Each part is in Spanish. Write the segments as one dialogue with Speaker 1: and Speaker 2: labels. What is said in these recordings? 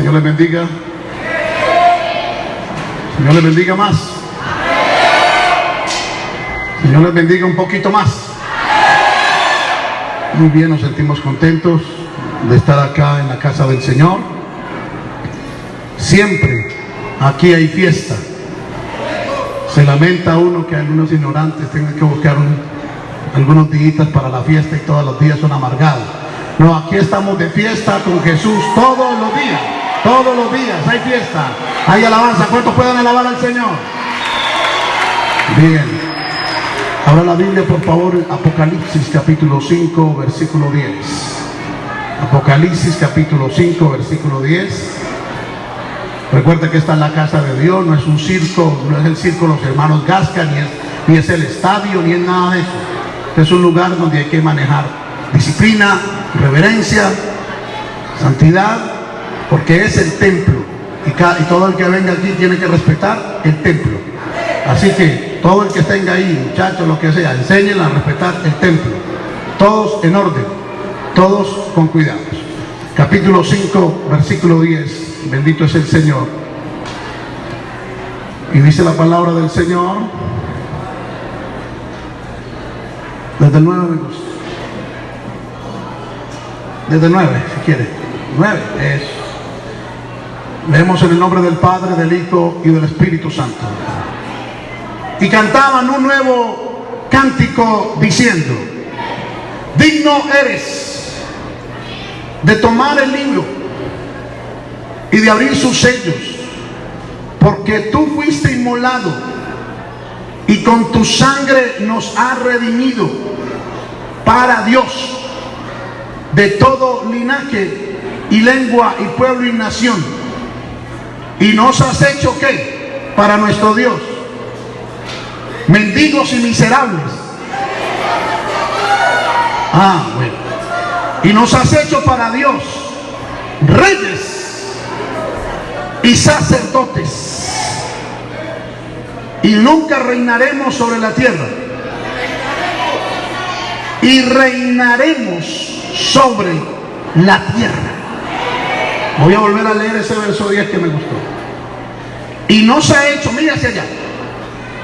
Speaker 1: Señor les bendiga. Señor les bendiga más. Señor les bendiga un poquito más. Muy bien, nos sentimos contentos de estar acá en la casa del Señor. Siempre aquí hay fiesta. Se lamenta uno que algunos ignorantes tengan que buscar algunos días para la fiesta y todos los días son amargados. No, aquí estamos de fiesta con Jesús todos los días. Todos los días hay fiesta, hay alabanza. ¿Cuántos pueden alabar al Señor? Bien. Abra la Biblia, por favor, Apocalipsis capítulo 5, versículo 10. Apocalipsis capítulo 5, versículo 10. Recuerda que está en la casa de Dios, no es un circo, no es el circo de los hermanos Gasca, ni es, ni es el estadio, ni es nada de eso. Es un lugar donde hay que manejar disciplina, reverencia, santidad, porque es el templo. Y, todo el que venga aquí tiene que respetar el templo. Así que todo el que tenga ahí, muchachos, lo que sea, enseñen a respetar el templo. Todos en orden, todos con cuidado. Capítulo 5, versículo 10. Bendito es el Señor. Y dice la palabra del Señor. Desde el 9 me gusta. Desde el 9, si quiere. 9 es. Leemos en el nombre del Padre, del Hijo y del Espíritu Santo. Y cantaban un nuevo cántico diciendo, digno eres de tomar el libro y de abrir sus sellos, porque tú fuiste inmolado y con tu sangre nos has redimido para Dios de todo linaje y lengua y pueblo y nación. Y nos has hecho qué? Para nuestro Dios. Mendigos y miserables. Ah, bueno. Y nos has hecho para Dios reyes y sacerdotes. Y nunca reinaremos sobre la tierra. Y reinaremos sobre la tierra. Voy a volver a leer ese verso 10 que me gustó. Y nos ha hecho, mira hacia allá.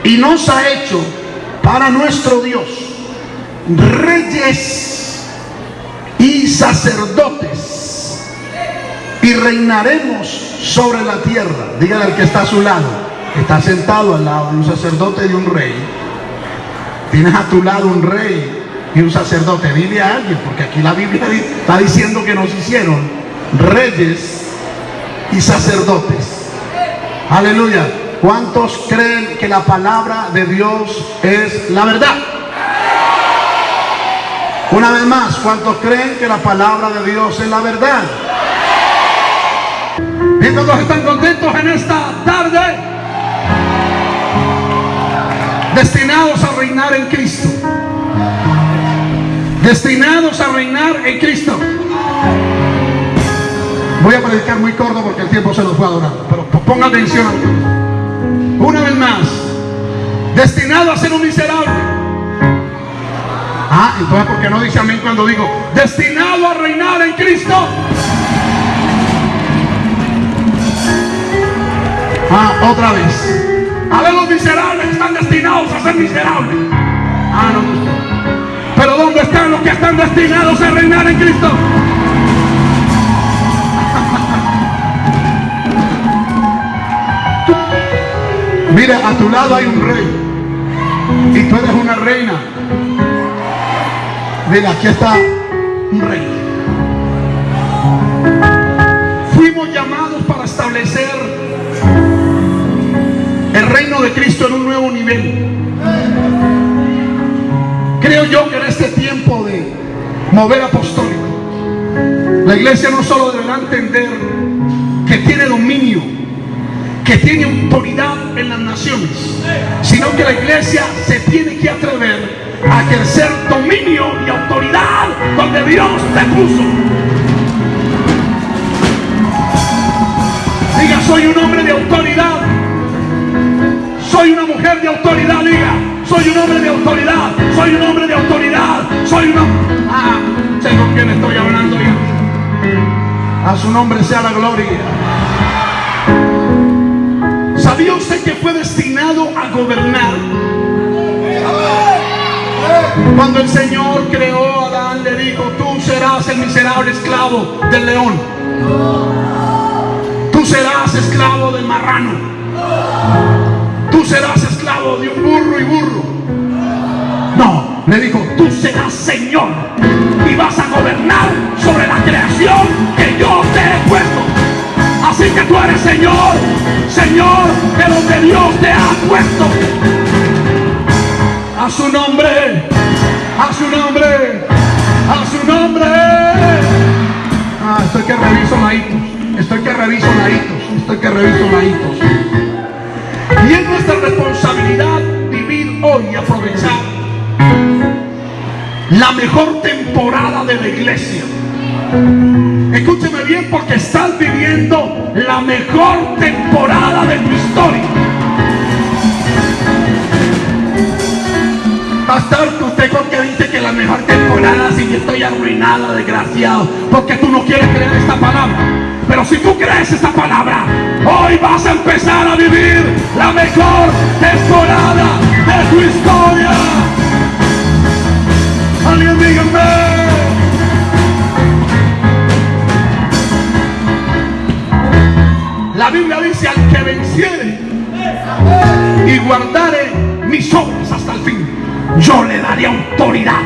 Speaker 1: Y nos ha hecho para nuestro Dios reyes y sacerdotes. Y reinaremos sobre la tierra. Dígale al que está a su lado. Está sentado al lado de un sacerdote y un rey. Tienes a tu lado un rey y un sacerdote. Dile a alguien, porque aquí la Biblia está diciendo que nos hicieron reyes y sacerdotes. Aleluya. ¿Cuántos creen que la palabra de Dios es la verdad? Una vez más, ¿cuántos creen que la palabra de Dios es la verdad? ¿Y todos están contentos en esta tarde? Destinados a reinar en Cristo. Destinados a reinar en Cristo. Voy a predicar muy corto porque el tiempo se nos fue adorando. Pero ponga atención. Una vez más. Destinado a ser un miserable. Ah, entonces ¿por qué no dice amén cuando digo destinado a reinar en Cristo? Ah, otra vez. A ver los miserables están destinados a ser miserables. Ah, no, Pero ¿dónde están los que están destinados a reinar en Cristo? Mira, a tu lado hay un rey. Y tú eres una reina. Mira, aquí está un rey. Fuimos llamados para establecer el reino de Cristo en un nuevo nivel. Creo yo que en este tiempo de mover apostólico, la iglesia no solo deberá entender que tiene dominio, que tiene autoridad en las naciones, sino que la iglesia se tiene que atrever a ejercer dominio y autoridad donde Dios te puso. Diga, soy un hombre de autoridad. Soy una mujer de autoridad, diga. Soy un hombre de autoridad. Soy un hombre de autoridad. Soy una... Ah, sé con quién estoy hablando. A su nombre sea la gloria. ¿Sabía usted que fue destinado a gobernar? Cuando el Señor creó a Adán, le dijo, tú serás el miserable esclavo del león. Tú serás esclavo del marrano. Tú serás esclavo de un burro y burro. No, le dijo, tú serás Señor y vas a gobernar sobre la creación que yo que tú eres Señor, Señor de lo que Dios te ha puesto. A su nombre, a su nombre, a su nombre. Ah, estoy que reviso laitos, estoy que reviso laitos, estoy que reviso laitos. Y es nuestra responsabilidad vivir hoy y aprovechar la mejor temporada de la iglesia. Escúcheme bien porque estás viviendo la mejor temporada de tu historia. Pastor, usted porque dice que la mejor temporada si yo estoy arruinado, desgraciado, porque tú no quieres creer esta palabra. Pero si tú crees esta palabra, hoy vas a empezar a vivir la mejor temporada de tu historia. La Biblia dice al que venciere y guardare mis obras hasta el fin, yo le daré autoridad.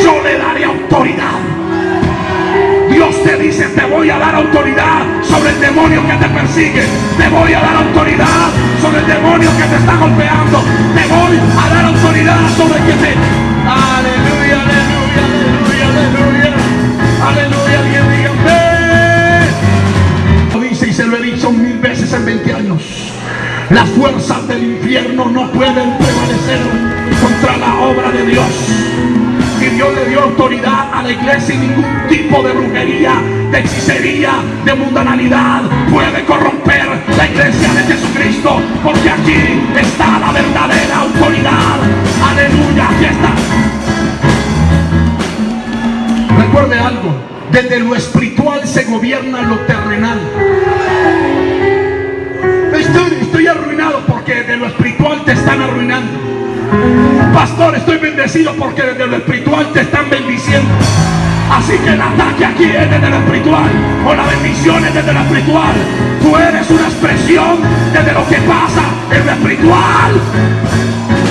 Speaker 1: Yo le daré autoridad. Dios te dice, te voy a dar autoridad sobre el demonio que te persigue. Te voy a dar autoridad sobre el demonio que te está golpeando. Te voy a dar autoridad sobre el que te... Aleluya, aleluya, aleluya, aleluya. Aleluya, Las fuerzas del infierno no pueden prevalecer contra la obra de Dios. Y Dios le dio autoridad a la iglesia y ningún tipo de brujería, de hechicería, de mundanalidad puede corromper la iglesia de Jesucristo. Porque aquí está la verdadera autoridad. Aleluya, aquí está. Recuerde algo, desde lo espiritual se gobierna lo terrenal. Pastor, estoy bendecido porque desde lo espiritual te están bendiciendo. Así que el ataque aquí es desde lo espiritual o la bendición es desde lo espiritual. Tú eres una expresión desde lo que pasa en lo espiritual.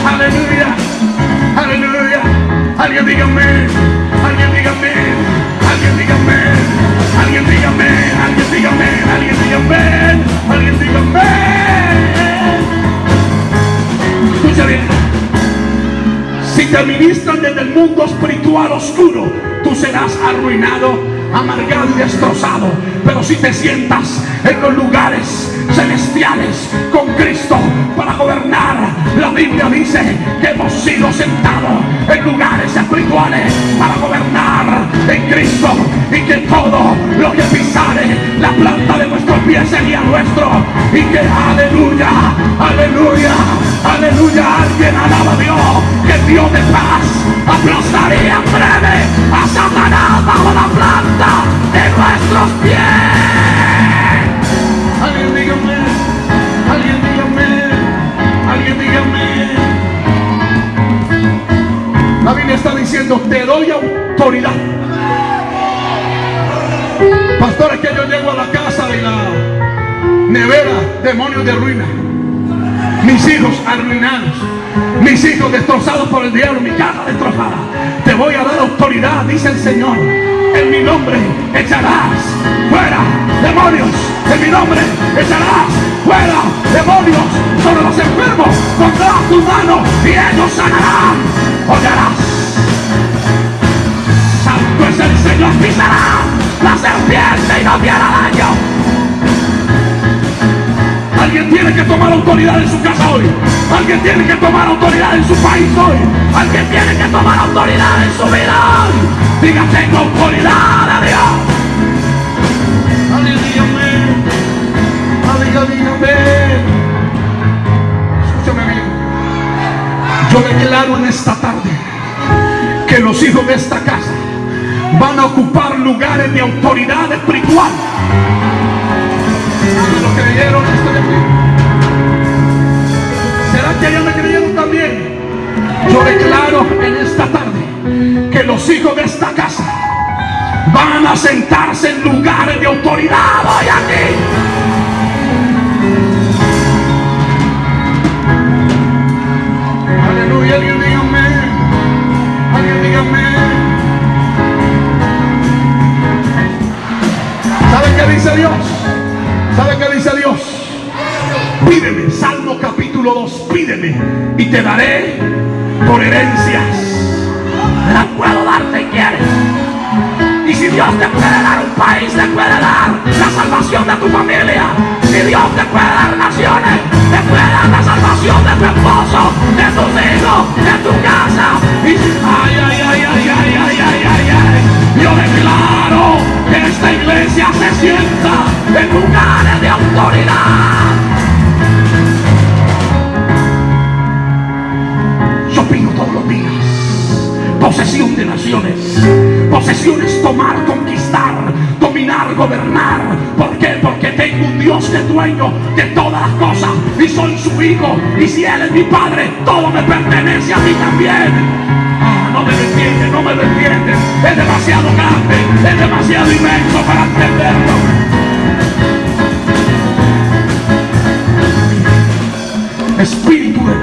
Speaker 1: Aleluya, aleluya. Alguien dígame, alguien dígame, alguien dígame, alguien dígame, alguien dígame, alguien dígame, alguien dígame. Escucha bien. Si te ministran desde el mundo espiritual oscuro, tú serás arruinado, amargado y destrozado. Pero si te sientas en los lugares celestiales con Cristo Biblia dice que hemos sido sentados en lugares espirituales para gobernar en Cristo y que todo lo que pisare la planta de nuestros pies sería nuestro y que aleluya, aleluya, aleluya, alguien alaba a Dios, que Dios de paz aplastaría breve a Satanás bajo la planta de nuestros pies. Alguien dígame, alguien La Biblia está diciendo, te doy autoridad. Pastores que yo llego a la casa de la nevera, demonios de ruina. Mis hijos arruinados, mis hijos destrozados por el diablo, mi casa destrozada. Te voy a dar autoridad, dice el Señor. En mi nombre echarás fuera demonios. En mi nombre echarás fuera demonios sobre los enfermos. Pondrás tu mano y ellos sanarán. Hollarás. Santo es el Señor, pisará la serpiente y no te hará daño. Alguien tiene que tomar autoridad en su casa hoy. Alguien tiene que tomar autoridad en su país hoy. Alguien tiene que tomar autoridad en su vida hoy. Diga, tengo autoridad de Dios. Alguien dígame. Escúchame bien. Yo declaro en esta tarde que los hijos de esta casa van a ocupar lugares de autoridad espiritual. ¿Lo creyeron esto de aquí? ¿Será que ya me creyeron también? Yo declaro en esta tarde que los hijos de esta casa van a sentarse en lugares de autoridad hoy aquí. Aleluya, alguien diga amén. Alguien diga amén. ¿Sabe qué dice Dios? Capítulo 2, pídeme y te daré por herencias.
Speaker 2: La puedo dar si quieres. Y si Dios te puede dar un país, te puede dar la salvación de tu familia. Si Dios te puede dar naciones, te puede dar la salvación de tu esposo, de tus hijos, de tu casa. Y ay, ay, ay, ay, ay, ay, ay, ay, ay. Yo declaro que esta iglesia se sienta en lugares de autoridad.
Speaker 1: Días posesión de naciones, posesiones tomar, conquistar, dominar, gobernar. ¿Por qué? Porque tengo un Dios que es dueño de todas las cosas y soy su hijo. Y si Él es mi padre, todo me pertenece a mí también. Ah, no me defiende, no me defiende. Es demasiado grande, es demasiado inmenso para entenderlo. Espíritu de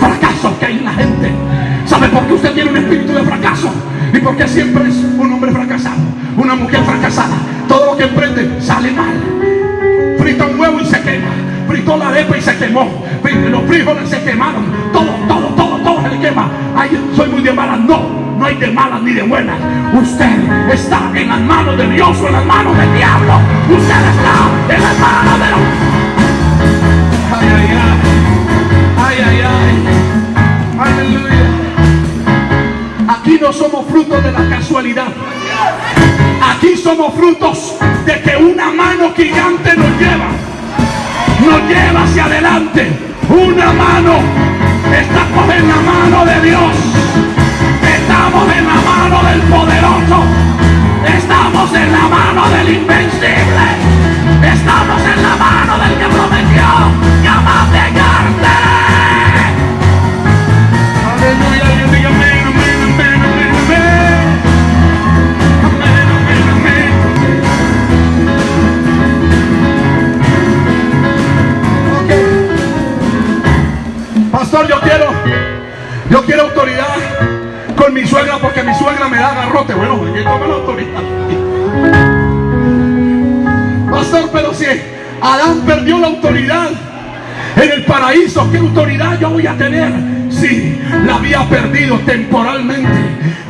Speaker 1: fracaso que hay en la gente. ¿Sabe por qué usted tiene un espíritu de fracaso? Y por qué siempre es un hombre fracasado, una mujer fracasada. Todo lo que emprende sale mal. Frita un huevo y se quema. Fritó la arepa y se quemó. Los frijoles se quemaron. Todo, todo, todo, todo se le quema. Ay, soy muy de malas. No, no hay de malas ni de buenas. Usted está en las manos de Dios o en las manos del diablo. Usted está en las manos de los... Ay, ay, ay. Ay, ay, ay. Somos frutos de la casualidad. Aquí somos frutos de que una mano gigante nos lleva. Nos lleva hacia adelante. Una mano. Estamos en la mano de Dios. Estamos en la mano del poderoso. Estamos en la mano del invencible. Estamos en la mano del que prometió yo quiero, autoridad con mi suegra porque mi suegra me da garrote. Bueno, toma la autoridad. Pastor, pero si Adán perdió la autoridad en el paraíso, ¿qué autoridad yo voy a tener? Sí, la había perdido temporalmente,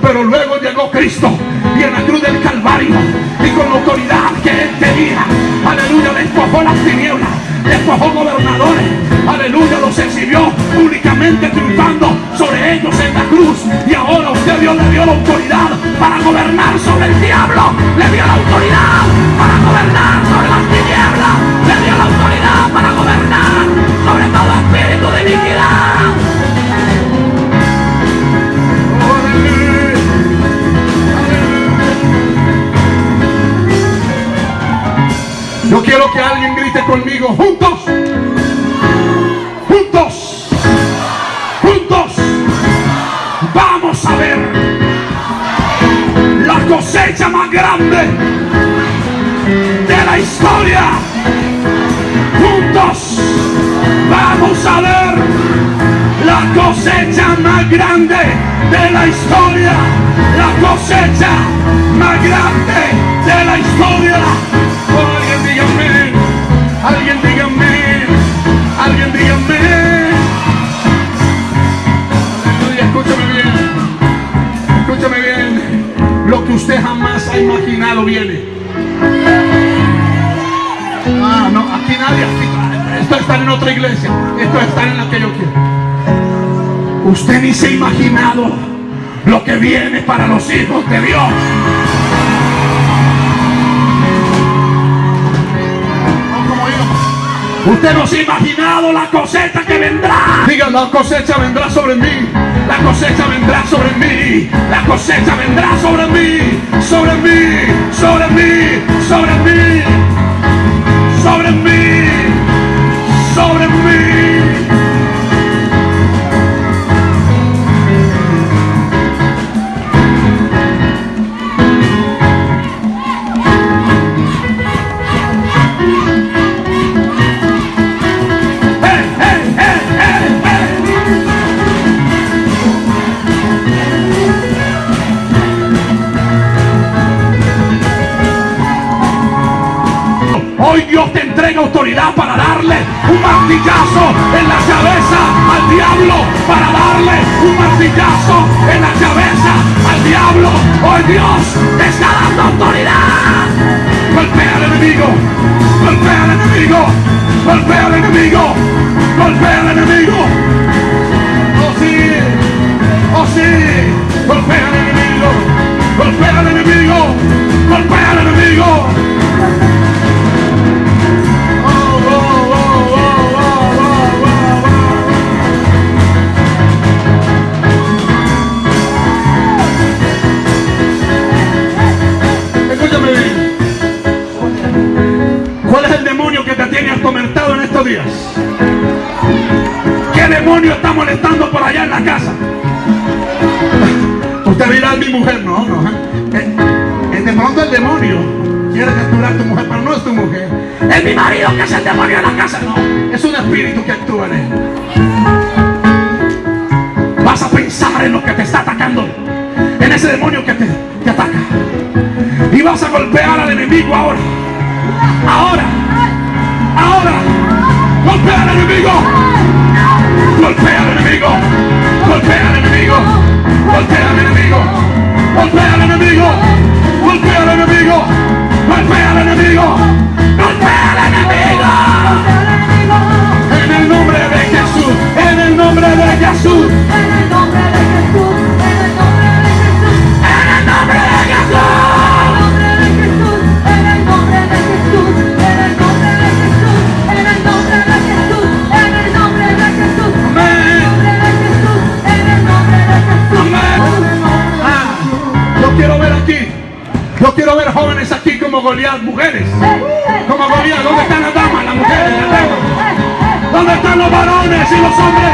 Speaker 1: pero luego llegó Cristo y en la cruz del Calvario y con la autoridad que él tenía, aleluya, despojó las tinieblas, despojó gobernadores, aleluya, los exhibió únicamente triunfando sobre ellos en la cruz. Y ahora usted Dios le dio la autoridad para gobernar sobre el diablo, le dio la autoridad para gobernar sobre las tinieblas, le dio la autoridad para gobernar sobre todo espíritu de iniquidad. Yo quiero que alguien grite conmigo, juntos, historia. Juntos, vamos a ver la cosecha más grande de la historia. La cosecha más grande de la historia. Oh, alguien diga amén. Alguien diga amén. Alguien. Aleluya, escúchame bien. Escúchame bien. Lo que usted jamás ha imaginado viene. Está en otra iglesia. Esto está en la que yo quiero. Usted ni se ha imaginado lo que viene para los hijos de Dios. Usted no se ha imaginado la cosecha que vendrá. Diga, la cosecha vendrá sobre mí. La cosecha vendrá sobre mí. La cosecha vendrá sobre mí. Sobre mí. Sobre mí. Sobre mí. Sobre mí. soul see the family. Mujer, no, no. ¿eh? Eh, de pronto el demonio quiere capturar a tu mujer, pero no es tu mujer. Es mi marido que es el demonio de la casa, no. Es un espíritu que actúa en él. Vas a pensar en lo que te está atacando, en ese demonio que te, te ataca. Y vas a golpear al enemigo ahora. Ahora. Ahora. Golpea al enemigo. Golpea al enemigo. Golpea al enemigo. Golpea al enemigo. Golpea al enemigo. Golpea al enemigo. Golpea al enemigo. Yo quiero ver jóvenes aquí como Goliat, mujeres. Como Goliat, ¿dónde están las damas, las mujeres, las damas? ¿Dónde están los varones y los hombres?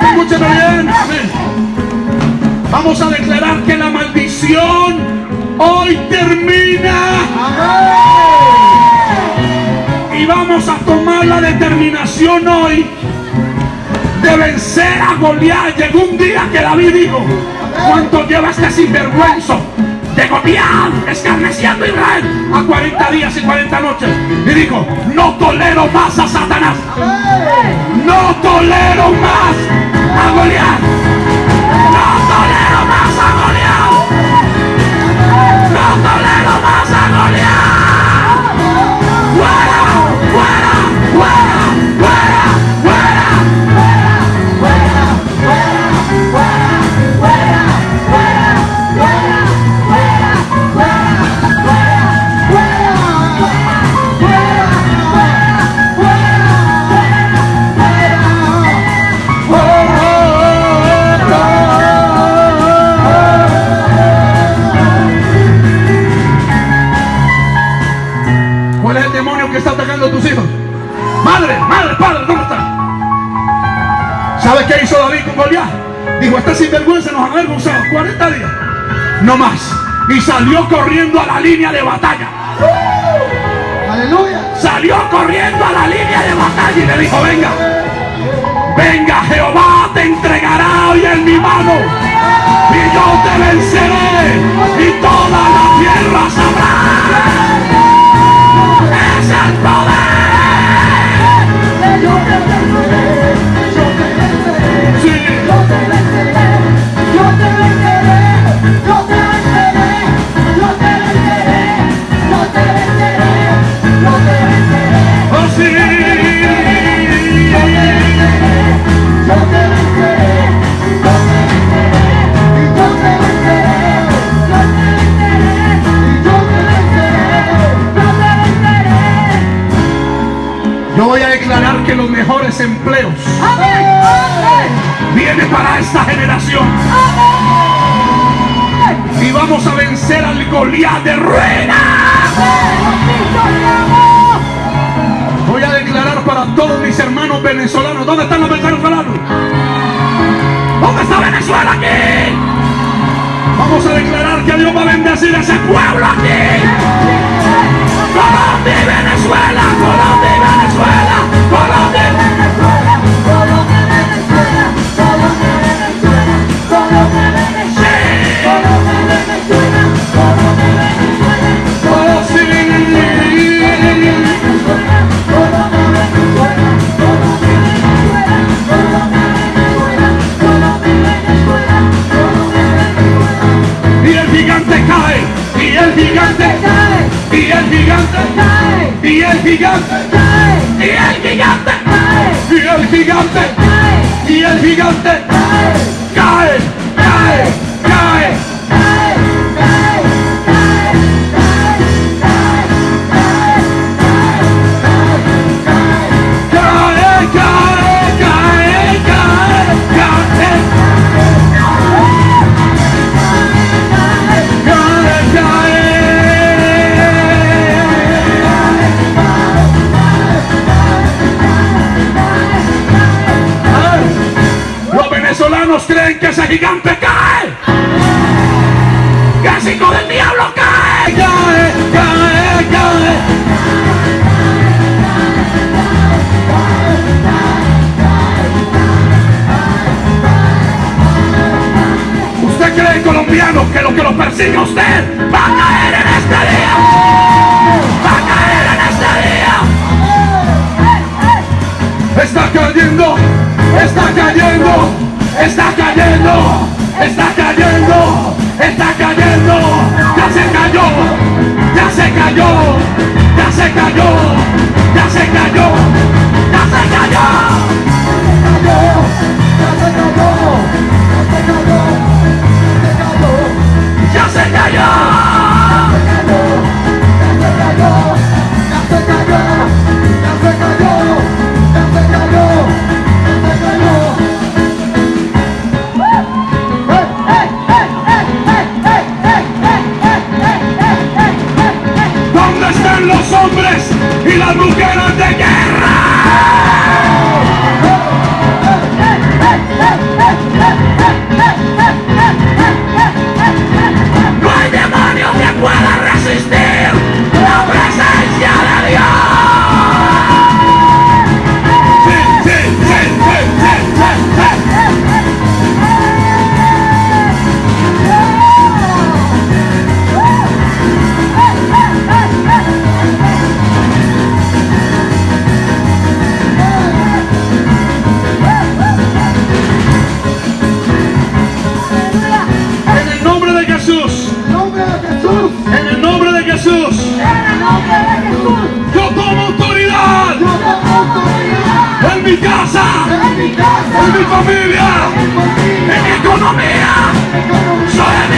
Speaker 1: Escúcheme bien. Amén. Vamos a declarar que la maldición hoy termina. Y vamos a tomar la determinación hoy de vencer a Goliat. Llegó un día que David dijo, ¿cuánto lleva este sinvergüenza de Goliat escarneciendo a Israel a 40 días y 40 noches? Y dijo, no tolero más a Satanás. No tolero más Dijo, este sinvergüenza nos ha avergonzado 40 días. No más. Y salió corriendo a la línea de batalla.
Speaker 3: Aleluya.
Speaker 1: Salió corriendo a la línea de batalla y le dijo, venga. Venga, Jehová te entregará hoy en mi mano. Y yo te venceré. Y toda la tierra sabrá. Es el poder. Filha da Sadigan se cayó,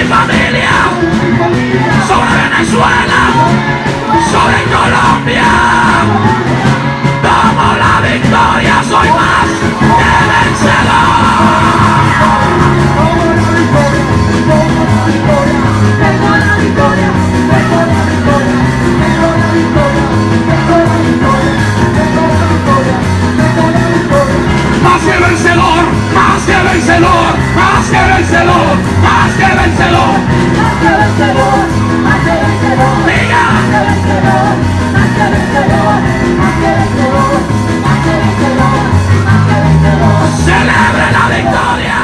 Speaker 2: familia sobre Venezuela,
Speaker 1: sobre
Speaker 2: Colombia.
Speaker 1: Tomo la victoria, soy más que vencedor. Más
Speaker 2: que
Speaker 1: vencedor, más que
Speaker 2: vencedor, más que vencedor llévenselo. Diga. Llévenselo. Celebra la victoria.